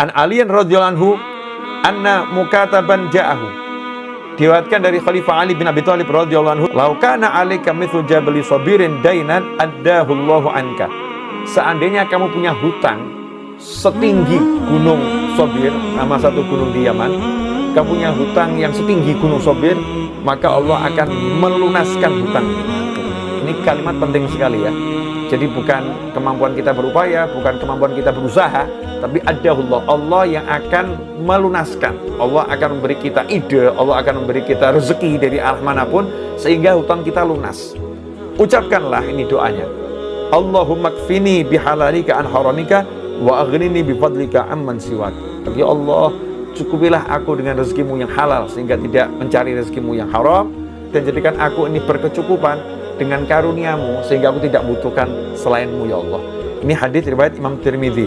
An Aliyan radhiyallahu anna mukataban ja'ahu. Diwatkan dari Khalifah Ali bin Abi Thalib radhiyallahu anhu, "Lau kana 'alaika mithlu jabali sabirin dainan addahu Allahu anka." Seandainya kamu punya hutang setinggi gunung Sobir, nama satu gunung di Yaman, kamu punya hutang yang setinggi gunung Sobir, maka Allah akan melunaskan hutang. Ini kalimat penting sekali ya. Jadi bukan kemampuan kita berupaya, bukan kemampuan kita berusaha, tapi ada Allah. Allah yang akan melunaskan. Allah akan memberi kita ide, Allah akan memberi kita rezeki dari arah mana pun, sehingga hutang kita lunas. Ucapkanlah ini doanya. Allahumma kfini bihalalika an haramika wa aghnini bifadlika amman siwak. Ya Allah, cukupilah aku dengan rezekimu yang halal sehingga tidak mencari rezekimu yang haram dan jadikan aku ini berkecukupan dengan karuniamu sehingga aku tidak butuhkan selainmu ya Allah. Ini hadis riwayat Imam Tirmidzi.